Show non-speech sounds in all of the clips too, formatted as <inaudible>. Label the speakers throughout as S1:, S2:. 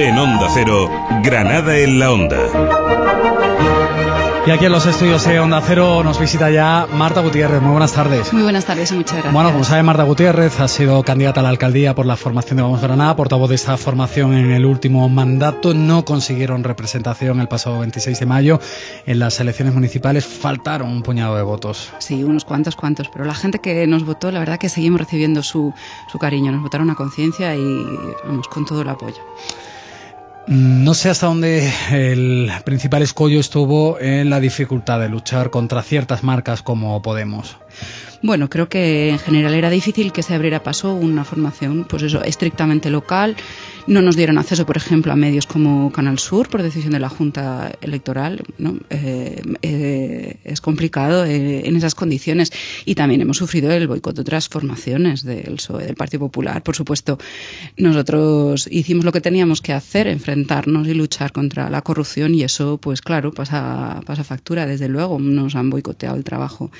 S1: En Onda Cero, Granada en la Onda.
S2: Y aquí en los estudios de Onda Cero nos visita ya Marta Gutiérrez. Muy buenas tardes.
S3: Muy buenas tardes y muchas gracias.
S2: Bueno, como sabe, Marta Gutiérrez ha sido candidata a la alcaldía por la formación de Vamos Granada, portavoz de esta formación en el último mandato. No consiguieron representación el pasado 26 de mayo. En las elecciones municipales faltaron un puñado de votos.
S3: Sí, unos cuantos, cuantos. Pero la gente que nos votó, la verdad que seguimos recibiendo su, su cariño. Nos votaron a conciencia y vamos con todo el apoyo.
S2: No sé hasta dónde el principal escollo estuvo en la dificultad de luchar contra ciertas marcas como Podemos.
S3: Bueno, creo que en general era difícil que se abriera paso una formación, pues eso, estrictamente local. No nos dieron acceso, por ejemplo, a medios como Canal Sur por decisión de la Junta Electoral. ¿no? Eh, eh, es complicado eh, en esas condiciones. Y también hemos sufrido el boicot de otras formaciones del PSOE, del Partido Popular. Por supuesto, nosotros hicimos lo que teníamos que hacer, enfrentarnos y luchar contra la corrupción. Y eso, pues claro, pasa, factura. Desde luego, nos han boicoteado el trabajo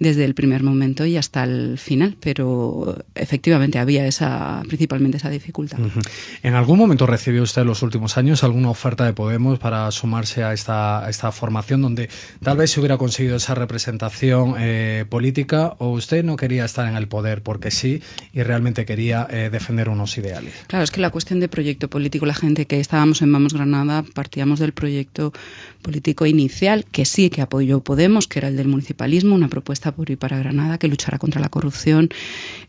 S3: desde el primer momento y hasta el final, pero efectivamente había esa, principalmente esa dificultad.
S2: ¿En algún momento recibió usted en los últimos años alguna oferta de Podemos para sumarse a esta, formación donde tal vez se hubiera conseguido esa representación eh, política o usted no quería estar en el poder porque sí y realmente quería eh, defender unos ideales?
S3: Claro, es que la cuestión de proyecto político, la gente que estábamos en Vamos Granada partíamos del proyecto político inicial que sí que apoyó Podemos, que era el del municipalismo, una propuesta por y para Granada que luchara contra la corrupción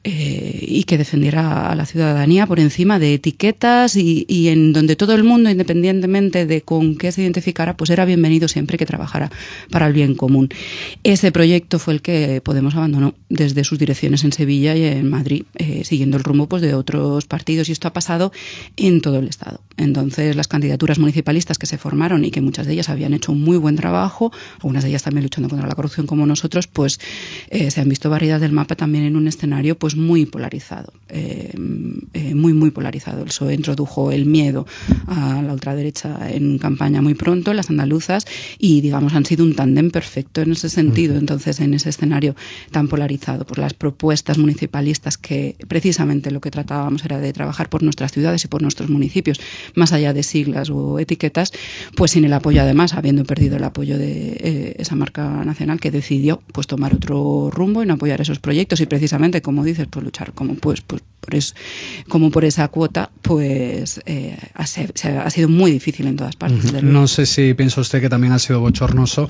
S3: eh, y que defendiera a la ciudadanía por encima de etiquetas y, en donde todo el mundo, independientemente de con qué se identificara, pues era bienvenido siempre que trabajara para el bien común. Ese proyecto fue el que Podemos abandonó desde sus direcciones en Sevilla y en Madrid, eh, siguiendo el rumbo pues, de otros partidos y esto ha pasado en todo el Estado. Entonces, las candidaturas municipalistas que se formaron y que muchas de ellas habían hecho un muy buen trabajo, algunas de ellas también luchando contra la corrupción como nosotros, pues eh, se han visto variedad del mapa también en un escenario pues muy polarizado, eh, eh, muy muy polarizado. El PSOE introdujo el miedo a la ultraderecha en campaña muy pronto, las andaluzas, y digamos han sido un tándem perfecto en ese sentido. Entonces, en ese escenario tan polarizado por las propuestas municipalistas que precisamente lo que tratábamos era de trabajar por nuestras ciudades y por nuestros municipios, más allá de siglas o etiquetas, pues sin el apoyo además, habiendo perdido el apoyo de eh, esa marca nacional que decidió pues tomar otro rumbo y no apoyar esos proyectos y precisamente, como dices, pues luchar como pues, pues por eso, como por esa cuota, pues eh, ha, ha, sido muy difícil en todas partes.
S2: Uh -huh. No sé si piensa usted que también ha sido bochornoso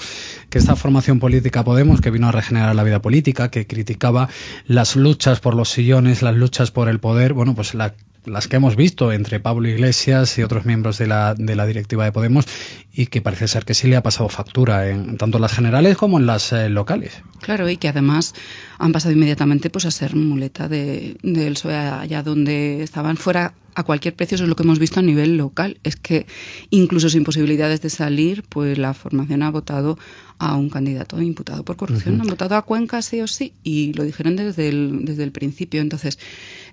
S2: que esta formación política Podemos, que vino a regenerar la vida política, que criticaba las luchas por los sillones, las luchas por el poder, bueno, pues la las que hemos visto entre Pablo Iglesias y otros miembros de la, de la directiva de Podemos y que parece ser que sí le ha pasado factura en tanto en las generales como en las eh, locales.
S3: Claro, y que además han pasado inmediatamente pues a ser muleta de, del PSOE allá donde estaban fuera a cualquier precio, eso es lo que hemos visto a nivel local, es que incluso sin posibilidades de salir, pues la formación ha votado a un candidato imputado por corrupción, uh -huh. han votado a Cuenca sí o sí, y lo dijeron desde el, desde el principio, entonces,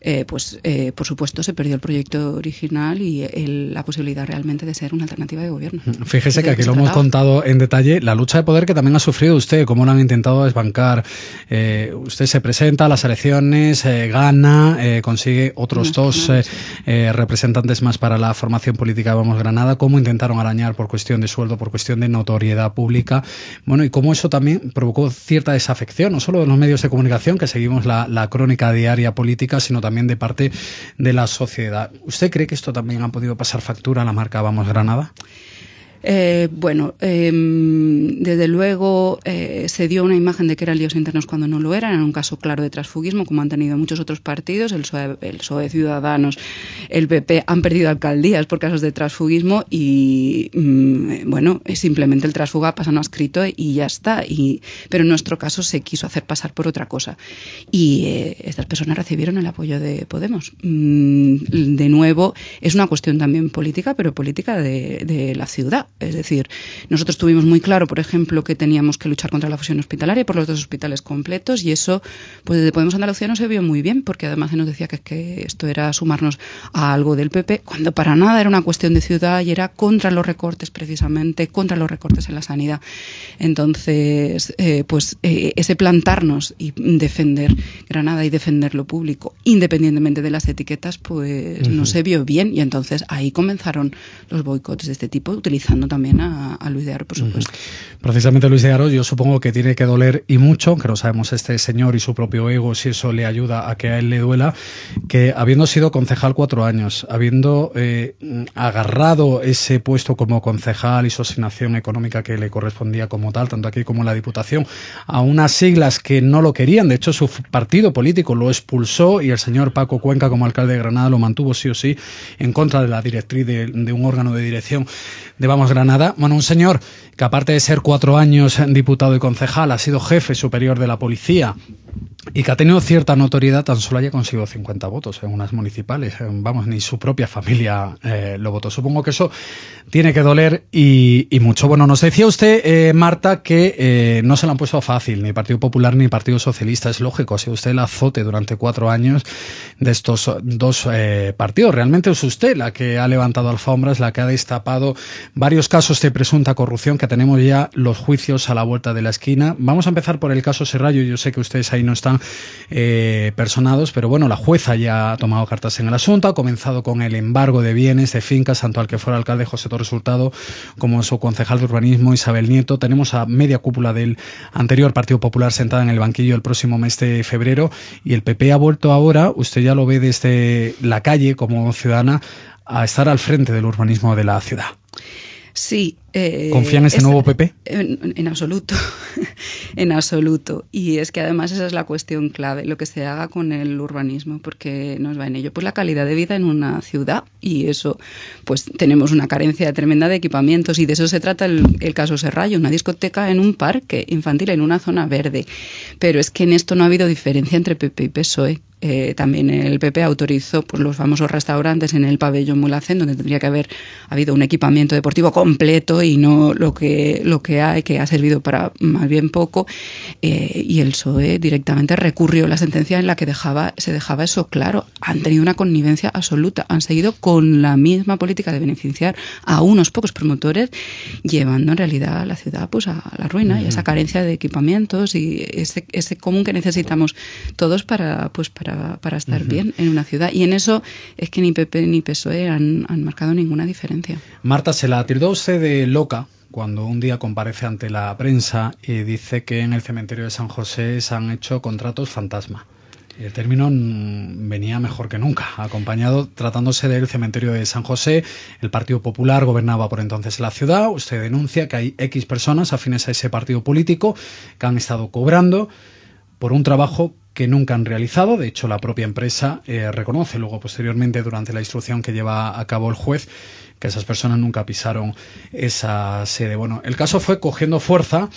S3: eh, pues eh, por supuesto se perdió el proyecto original y el, la posibilidad realmente de ser una alternativa de gobierno.
S2: Fíjese que aquí lo hemos contado en detalle, la lucha de poder que también ha sufrido usted, cómo lo han intentado desbancar, eh, usted se presenta a las elecciones, gana, consigue otros no, dos no, representantes más para la formación política de Vamos Granada, cómo intentaron arañar por cuestión de sueldo, por cuestión de notoriedad pública, bueno, y cómo eso también provocó cierta desafección, no solo de los medios de comunicación, que seguimos la, la crónica diaria política, sino también de parte de la sociedad. ¿Usted cree que esto también ha podido pasar factura a la marca Vamos Granada?
S3: Eh, bueno, eh, desde luego eh, se dio una imagen de que eran líos internos cuando no lo eran, en un caso claro de transfugismo, como han tenido muchos otros partidos, el PSOE, el PSOE Ciudadanos, el PP han perdido alcaldías por casos de transfugismo y, mmm, bueno, simplemente el transfuga pasa no escrito y ya está. Y, pero en nuestro caso se quiso hacer pasar por otra cosa. Y eh, estas personas recibieron el apoyo de Podemos. Mm, de nuevo, es una cuestión también política, pero política de la ciudad Es decir, nosotros tuvimos muy claro, por ejemplo, que teníamos que luchar contra la fusión hospitalaria por los dos hospitales completos y eso, pues desde Podemos Andalucía no se vio muy bien porque además se nos decía que, que esto era sumarnos a algo del PP cuando para nada era una cuestión de ciudad y era contra los recortes precisamente, contra los recortes en la sanidad. Entonces, eh, pues eh, ese plantarnos y defender Granada y defender lo público, independientemente de las etiquetas, pues no se vio bien y entonces ahí comenzaron los boicots de este tipo, utilizando también a, Luis de Aro, por supuesto.
S2: Precisamente Luis de Aro, yo supongo que tiene que doler y mucho, que no sabemos este señor y su propio ego, si eso le ayuda a que a él le duela, que habiendo sido concejal cuatro años, habiendo eh, agarrado ese puesto como concejal y su asignación económica que le correspondía como tal, tanto aquí como en la Diputación, a unas siglas que no lo querían, de hecho su partido político lo expulsó y el señor Paco Cuenca como alcalde de Granada lo mantuvo sí o sí en contra de la directriz de, de un órgano de dirección de Vamos Granada. Bueno, un señor que aparte de ser cuatro años diputado y concejal, ha sido jefe superior de la policía y que ha tenido cierta notoriedad, tan solo haya conseguido 50 votos en unas municipales. Eh, vamos, ni su propia familia eh, lo votó. Supongo que eso tiene que doler y, mucho. Bueno, nos decía usted, eh, Marta, que no se lo han puesto fácil, ni Partido Popular ni Partido Socialista. Es lógico, si usted el azote durante cuatro años de estos dos partidos. Realmente es usted la que ha levantado alfombras, la que ha destapado varios casos de presunta corrupción, que tenemos ya los juicios a la vuelta de la esquina. Vamos a empezar por el caso Serrallo. Yo sé que ustedes ahí no están eh, personados, pero bueno, la jueza ya ha tomado cartas en el asunto, ha comenzado con el embargo de bienes, de fincas, tanto al que fuera alcalde José Torres Hurtado como su concejal de urbanismo Isabel Nieto. Tenemos a media cúpula del anterior Partido Popular sentada en el banquillo el próximo mes de febrero y el PP ha vuelto ahora, usted ya lo ve desde la calle como ciudadana, a estar al frente del urbanismo de la ciudad.
S3: Sí.
S2: Eh, ¿Confía en ese nuevo PP?
S3: En, absoluto, <laughs> en absoluto. Y es que además esa es la cuestión clave, lo que se haga con el urbanismo, porque nos va en ello. Pues la calidad de vida en una ciudad y eso, pues tenemos una carencia tremenda de equipamientos y de eso se trata el, el caso Serrallo, una discoteca en un parque infantil, en una zona verde. Pero es que en esto no ha habido diferencia entre PP y PSOE. Eh, también el PP autorizó pues, los famosos restaurantes en el pabellón Mulacén, donde tendría que haber habido un equipamiento deportivo completo y no lo que, lo que hay, que ha servido para más bien poco. Eh, y el PSOE directamente recurrió la sentencia en la que dejaba, se dejaba eso claro. Han tenido una connivencia absoluta. Han seguido con la misma política de beneficiar a unos pocos promotores, llevando en realidad a la ciudad pues, a la ruina y a esa carencia de equipamientos y ese, ese común que necesitamos todos para, pues, para para, estar bien en una ciudad. Y en eso es que ni PP ni PSOE han, marcado ninguna diferencia.
S2: Marta, se la tildó usted de loca cuando un día comparece ante la prensa y dice que en el cementerio de San José se han hecho contratos fantasma. El término venía mejor que nunca, acompañado tratándose del cementerio de San José. El Partido Popular gobernaba por entonces la ciudad. Usted denuncia que hay X personas afines a ese partido político que han estado cobrando por un trabajo que nunca han realizado. De hecho, la propia empresa eh, reconoce luego posteriormente durante la instrucción que lleva a cabo el juez que esas personas nunca pisaron esa sede. Bueno, el caso fue cogiendo fuerza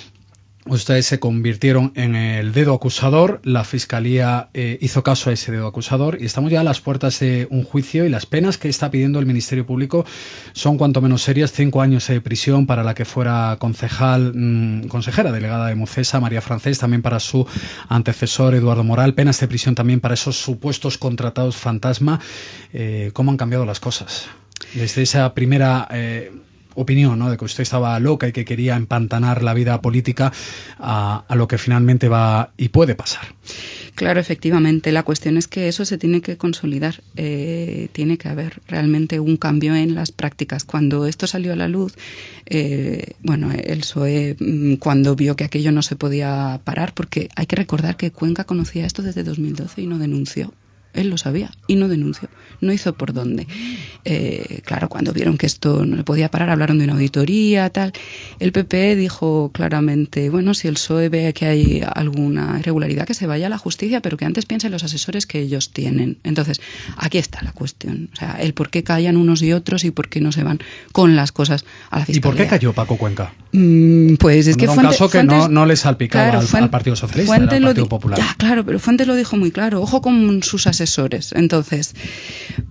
S2: ustedes se convirtieron en el dedo acusador, la Fiscalía eh, hizo caso a ese dedo acusador y estamos ya a las puertas de un juicio y las penas que está pidiendo el Ministerio Público son cuanto menos serias, cinco años de prisión para la que fuera concejal, mm, consejera delegada de Mucesa, María Francés, también para su antecesor Eduardo Moral, penas de prisión también para esos supuestos contratados fantasma. Eh, ¿Cómo han cambiado las cosas? Desde esa primera... Eh, opinión, ¿no? De que usted estaba loca y que quería empantanar la vida política a, lo que finalmente va y puede pasar.
S3: Claro, efectivamente. La cuestión es que eso se tiene que consolidar. Eh, tiene que haber realmente un cambio en las prácticas. Cuando esto salió a la luz, eh, bueno, el PSOE, mm, cuando vio que aquello no se podía parar, porque hay que recordar que Cuenca conocía esto desde 2012 y no denunció. Él lo sabía y no denunció, no hizo por dónde. Eh, claro, cuando vieron que esto no le podía parar, hablaron de una auditoría, tal. El PP dijo claramente, bueno, si el PSOE ve que hay alguna irregularidad, que se vaya a la justicia, pero que antes piense en los asesores que ellos tienen. Entonces, aquí está la cuestión. O sea, el por qué callan unos y otros y por qué no se van con las cosas a la fiscalía.
S2: ¿Y por qué cayó Paco Cuenca?
S3: Mm, pues es que
S2: fue un caso que no, no, le salpicaba al, Partido Socialista, al Partido Popular.
S3: Ya, claro, pero Fuentes lo dijo muy claro. Ojo con sus asesores Entonces,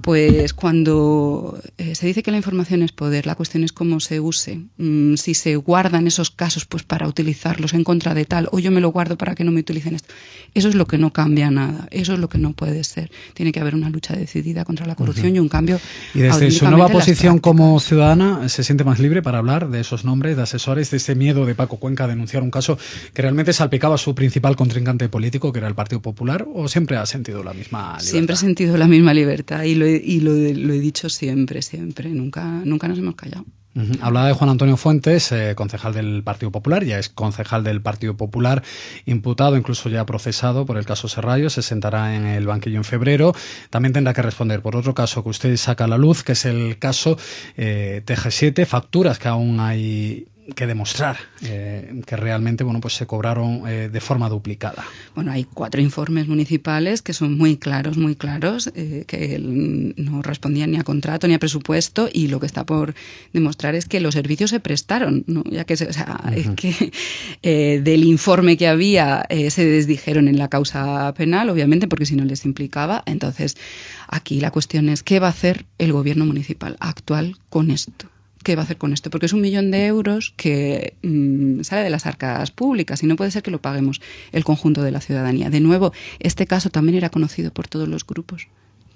S3: Pues cuando eh, se dice que la información es poder, la cuestión es cómo se use. Mm, si se guardan esos casos pues para utilizarlos en contra de tal, o yo me lo guardo para que no me utilicen esto. Eso es lo que no cambia nada, eso es lo que no puede ser. Tiene que haber una lucha decidida contra la corrupción y un cambio.
S2: Y desde su nueva posición como ciudadana, ¿se siente más libre para hablar de esos nombres de asesores, de ese miedo de Paco Cuenca a denunciar un caso que realmente salpicaba a su principal contrincante político, que era el Partido Popular, o siempre ha sentido la misma libertad?
S3: Siempre he sentido la misma libertad y lo he, y lo, he dicho siempre, siempre. Nunca, nunca nos hemos callado.
S2: Hablaba de Juan Antonio Fuentes, eh, concejal del Partido Popular, ya es concejal del Partido Popular, imputado, incluso ya procesado por el caso Serrallo, se sentará en el banquillo en febrero. También tendrá que responder por otro caso que usted saca a la luz, que es el caso eh, TG7, facturas que aún hay que demostrar eh, que realmente bueno pues se cobraron eh, de forma duplicada.
S3: Bueno, hay cuatro informes municipales que son muy claros, muy claros, eh, que no respondían ni a contrato ni a presupuesto y lo que está por demostrar es que los servicios se prestaron, ¿no? ya que, o sea, es que del informe que había se desdijeron en la causa penal, obviamente, porque si no les implicaba. Entonces, aquí la cuestión es qué va a hacer el gobierno municipal actual con esto qué va a hacer con esto, porque es un millón de euros que mm, sale de las arcas públicas y no puede ser que lo paguemos el conjunto de la ciudadanía. De nuevo, este caso también era conocido por todos los grupos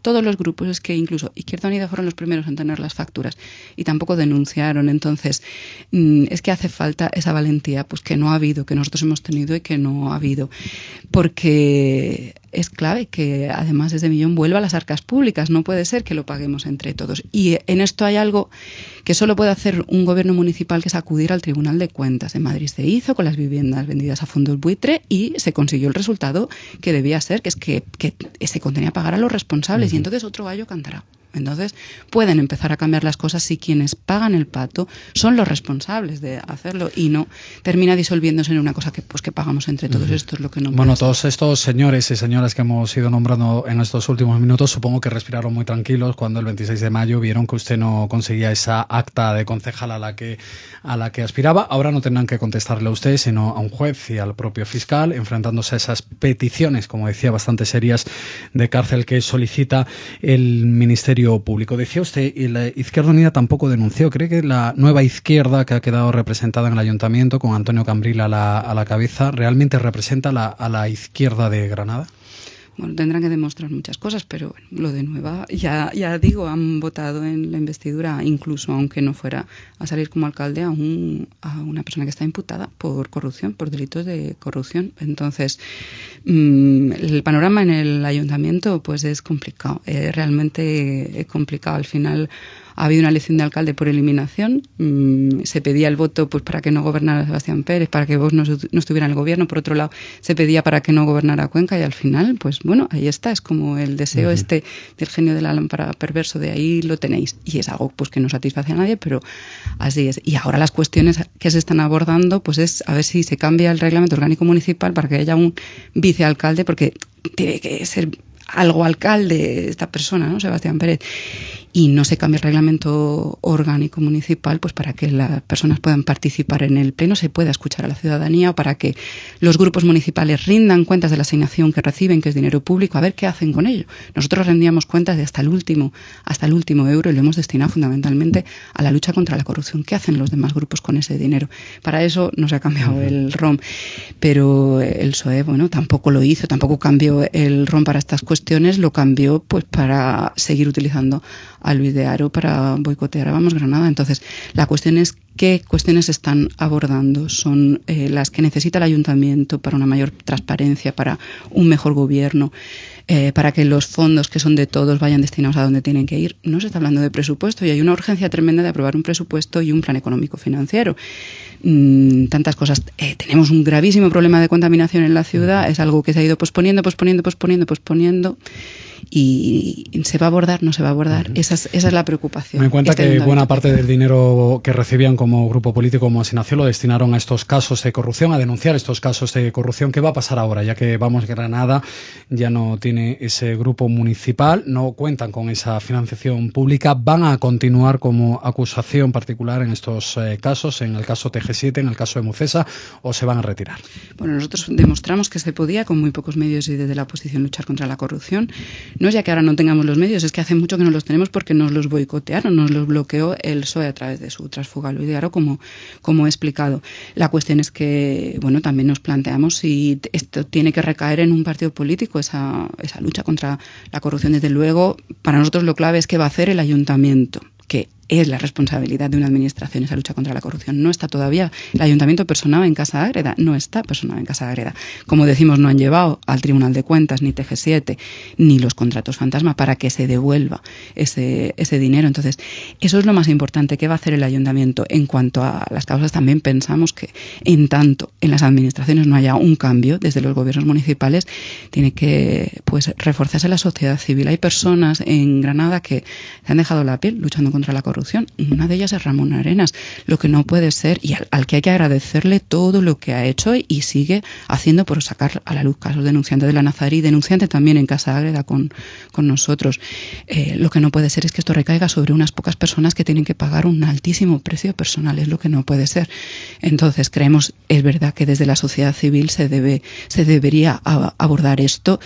S3: todos los grupos, es que incluso Izquierda Unida fueron los primeros en tener las facturas y tampoco denunciaron. Entonces, mm, es que hace falta esa valentía pues que no ha habido, que nosotros hemos tenido y que no ha habido. Porque es clave que además ese millón vuelva a las arcas públicas. No puede ser que lo paguemos entre todos. Y en esto hay algo que solo puede hacer un gobierno municipal, que es acudir al Tribunal de Cuentas. En Madrid se hizo con las viviendas vendidas a fondos buitre y se consiguió el resultado que debía ser, que es que, que se contenía pagar a los responsables. Y entonces otro gallo cantará. Entonces pueden empezar a cambiar las cosas si quienes pagan el pato son los responsables de hacerlo y no termina disolviéndose en una cosa que pues que pagamos entre todos. Esto es lo que no.
S2: Bueno, todos estos señores y señoras que hemos ido nombrando en estos últimos minutos supongo que respiraron muy tranquilos cuando el 26 de mayo vieron que usted no conseguía esa acta de concejal a la que a la que aspiraba. Ahora no tendrán que contestarle a usted, sino a un juez y al propio fiscal, enfrentándose a esas peticiones, como decía, bastante serias de cárcel que solicita el Ministerio público. Decía usted, y la Izquierda Unida tampoco denunció. ¿Cree que la nueva izquierda que ha quedado representada en el ayuntamiento, con Antonio Cambril a la, a la cabeza, realmente representa a la izquierda de Granada?
S3: Bueno, tendrán que demostrar muchas cosas, pero bueno, lo de Nueva, ya, ya digo, han votado en la investidura, incluso aunque no fuera a salir como alcalde, a, un, a una persona que está imputada por corrupción, por delitos de corrupción. Entonces, mmm, el panorama en el ayuntamiento pues es complicado, eh, realmente es complicado. Al final ha habido una elección de alcalde por eliminación. Mm, se pedía el voto pues para que no gobernara Sebastián Pérez, para que vos no, estuviera en el gobierno. Por otro lado, se pedía para que no gobernara Cuenca y al final, pues bueno, ahí está. Es como el deseo este del genio de la lámpara perverso, de ahí lo tenéis. Y es algo pues que no satisface a nadie, pero así es. Y ahora las cuestiones que se están abordando, pues es a ver si se cambia el reglamento orgánico municipal para que haya un vicealcalde, porque tiene que ser algo alcalde esta persona, ¿no? Sebastián Pérez y no se cambia el reglamento orgánico municipal pues para que las personas puedan participar en el pleno, se pueda escuchar a la ciudadanía o para que los grupos municipales rindan cuentas de la asignación que reciben, que es dinero público, a ver qué hacen con ello. Nosotros rendíamos cuentas de hasta el último, hasta el último euro y lo hemos destinado fundamentalmente a la lucha contra la corrupción. ¿Qué hacen los demás grupos con ese dinero? Para eso no se ha cambiado el ROM, pero el PSOE, bueno, tampoco lo hizo, tampoco cambió el ROM para estas cuestiones, lo cambió pues para seguir utilizando a Luis de Aro para boicotear a Vamos Granada. Entonces, la cuestión es qué cuestiones están abordando. Son eh, las que necesita el ayuntamiento para una mayor transparencia, para un mejor gobierno, eh, para que los fondos que son de todos vayan destinados a donde tienen que ir. No se está hablando de presupuesto y hay una urgencia tremenda de aprobar un presupuesto y un plan económico financiero. Mm, tantas cosas. Eh, tenemos un gravísimo problema de contaminación en la ciudad, es algo que se ha ido posponiendo, posponiendo, posponiendo, posponiendo y se va a abordar, no se va a abordar. esa, es, esa es la preocupación.
S2: Me cuenta que buena parte del dinero que recibían como grupo político, como asignación, lo destinaron a estos casos de corrupción, a denunciar estos casos de corrupción. ¿Qué va a pasar ahora? Ya que Vamos Granada ya no tiene ese grupo municipal, no cuentan con esa financiación pública, van a continuar como acusación particular en estos eh, casos, en el caso TG7, en el caso de Mucesa, o se van a retirar.
S3: Bueno, nosotros demostramos que se podía con muy pocos medios y desde la oposición luchar contra la corrupción no es ya que ahora no tengamos los medios, es que hace mucho que no los tenemos porque nos los boicotearon, nos los bloqueó el PSOE a través de su transfuga Aro, como, como he explicado. La cuestión es que, bueno, también nos planteamos si esto tiene que recaer en un partido político, esa, esa lucha contra la corrupción. Desde luego, para nosotros lo clave es qué va a hacer el ayuntamiento que es la responsabilidad de una administración esa lucha contra la corrupción. No está todavía. El ayuntamiento personado en Casa Agreda, no está personado en Casa Agreda. Como decimos, no han llevado al Tribunal de Cuentas ni TG7 ni los contratos fantasma para que se devuelva ese, ese dinero. Entonces, eso es lo más importante. ¿Qué va a hacer el ayuntamiento? En cuanto a las causas, también pensamos que en tanto en las administraciones no haya un cambio desde los gobiernos municipales, tiene que pues reforzarse la sociedad civil. Hay personas en Granada que se han dejado la piel luchando contra la corrupción una de ellas es Ramón Arenas, lo que no puede ser y al, que hay que agradecerle todo lo que ha hecho y sigue haciendo por sacar a la luz casos denunciante de la Nazarí, denunciante también en Casa Ágreda con, con nosotros. Eh, lo que no puede ser es que esto recaiga sobre unas pocas personas que tienen que pagar un altísimo precio personal, es lo que no puede ser. Entonces creemos, es verdad que desde la sociedad civil se debe, se debería abordar esto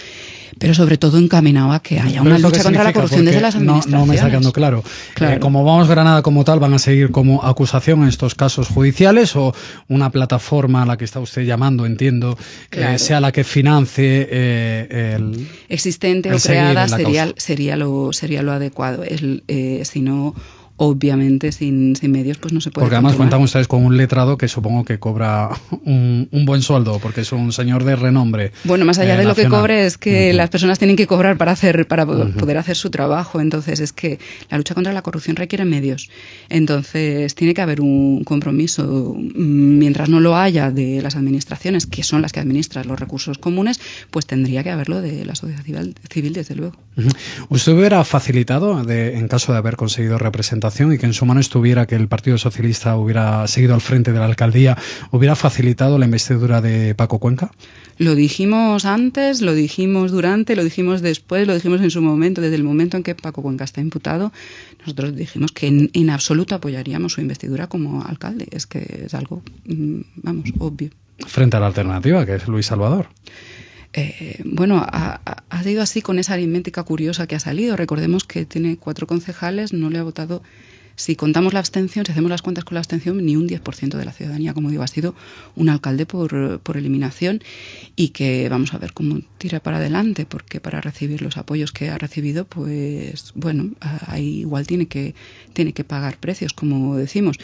S3: pero sobre todo encaminado a que haya una lucha contra la corrupción desde las administraciones.
S2: No, me está quedando claro.
S3: claro.
S2: Eh, como Vamos Granada como tal, ¿van a seguir como acusación en estos casos judiciales o una plataforma a la que está usted llamando, entiendo, que sea la que financie eh, el
S3: existente o creada sería, sería, lo, sería lo adecuado. El, eh, si no obviamente sin, sin medios pues no se puede.
S2: Porque además cuentan ustedes con un letrado que supongo que cobra un, un buen sueldo, porque es un señor de renombre.
S3: Bueno, más allá de lo que cobre es que las personas tienen que cobrar para hacer para poder hacer su trabajo. Entonces es que la lucha contra la corrupción requiere medios. Entonces tiene que haber un compromiso. Mientras no lo haya de las administraciones, que son las que administran los recursos comunes, pues tendría que haberlo de la sociedad civil, desde luego.
S2: ¿Usted hubiera facilitado, de, en caso de haber conseguido representar y que en su mano estuviera que el Partido Socialista hubiera seguido al frente de la alcaldía, hubiera facilitado la investidura de Paco Cuenca?
S3: Lo dijimos antes, lo dijimos durante, lo dijimos después, lo dijimos en su momento, desde el momento en que Paco Cuenca está imputado, nosotros dijimos que en, absoluto apoyaríamos su investidura como alcalde. Es que es algo, mm, vamos, obvio.
S2: Frente a la alternativa, que es Luis Salvador.
S3: Eh, bueno, ha, ha, sido así con esa aritmética curiosa que ha salido. Recordemos que tiene cuatro concejales, no le ha votado si contamos la abstención, si hacemos las cuentas con la abstención, ni un 10% de la ciudadanía, como digo, ha sido un alcalde por, por, eliminación y que vamos a ver cómo tira para adelante, porque para recibir los apoyos que ha recibido, pues bueno, ahí igual tiene que, tiene que pagar precios, como decimos.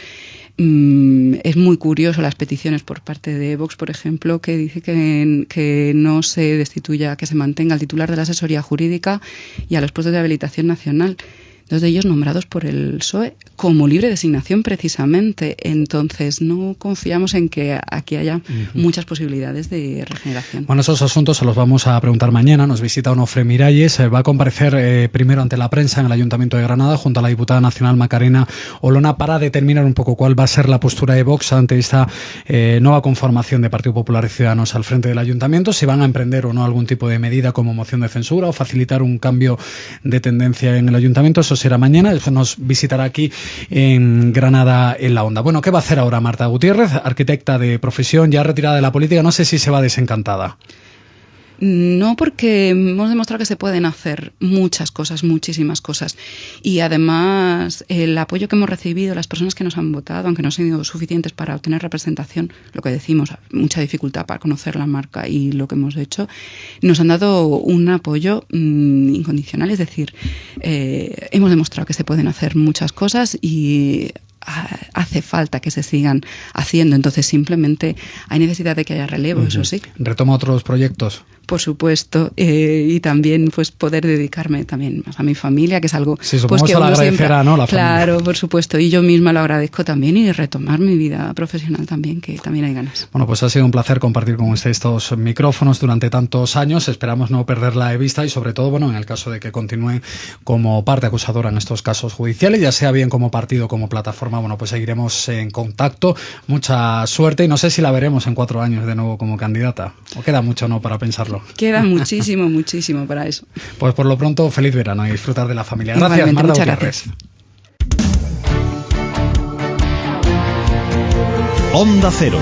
S3: Mm, es muy curioso las peticiones por parte de Vox, por ejemplo, que dice que, que no se destituya, que se mantenga el titular de la asesoría jurídica y a los puestos de habilitación nacional dos de ellos nombrados por el PSOE como libre designación precisamente. Entonces no confiamos en que aquí haya muchas posibilidades de regeneración.
S2: Bueno, esos asuntos se los vamos a preguntar mañana. Nos visita Onofre Miralles. Eh, va a comparecer eh, primero ante la prensa en el Ayuntamiento de Granada junto a la diputada nacional Macarena Olona para determinar un poco cuál va a ser la postura de Vox ante esta eh, nueva conformación de Partido Popular y Ciudadanos al frente del Ayuntamiento, si van a emprender o no algún tipo de medida como moción de censura o facilitar un cambio de tendencia en el Ayuntamiento. Eso será mañana. Después nos visitará aquí en Granada en la Onda. Bueno, ¿qué va a hacer ahora Marta Gutiérrez, arquitecta de profesión, ya retirada de la política? No sé si se va desencantada.
S3: No, porque hemos demostrado que se pueden hacer muchas cosas, muchísimas cosas. Y además, el apoyo que hemos recibido, las personas que nos han votado, aunque no han sido suficientes para obtener representación, lo que decimos, mucha dificultad para conocer la marca y lo que hemos hecho, nos han dado un apoyo mm, incondicional. Es decir, eh, hemos demostrado que se pueden hacer muchas cosas y hace falta que se sigan haciendo. Entonces, simplemente hay necesidad de que haya relevo, eso sí.
S2: ¿Retoma otros proyectos?
S3: por supuesto, eh, y también pues poder dedicarme también más a mi familia, que es algo
S2: sí,
S3: pues,
S2: que uno siempre, ¿no? La
S3: claro, por supuesto, y yo misma lo agradezco también y retomar mi vida profesional también, que también hay ganas.
S2: Bueno, pues ha sido un placer compartir con usted estos micrófonos durante tantos años. Esperamos no perderla de vista y sobre todo, bueno, en el caso de que continúe como parte acusadora en estos casos judiciales, ya sea bien como partido como plataforma, bueno, pues seguiremos en contacto. Mucha suerte y no sé si la veremos en cuatro años de nuevo como candidata. O queda mucho no para pensarlo.
S3: Queda <laughs> muchísimo, muchísimo para eso.
S2: Pues por lo pronto, feliz verano y disfrutar de la familia. Gracias, Marta
S3: Muchas gracias.
S1: Onda Cero,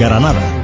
S1: Granada.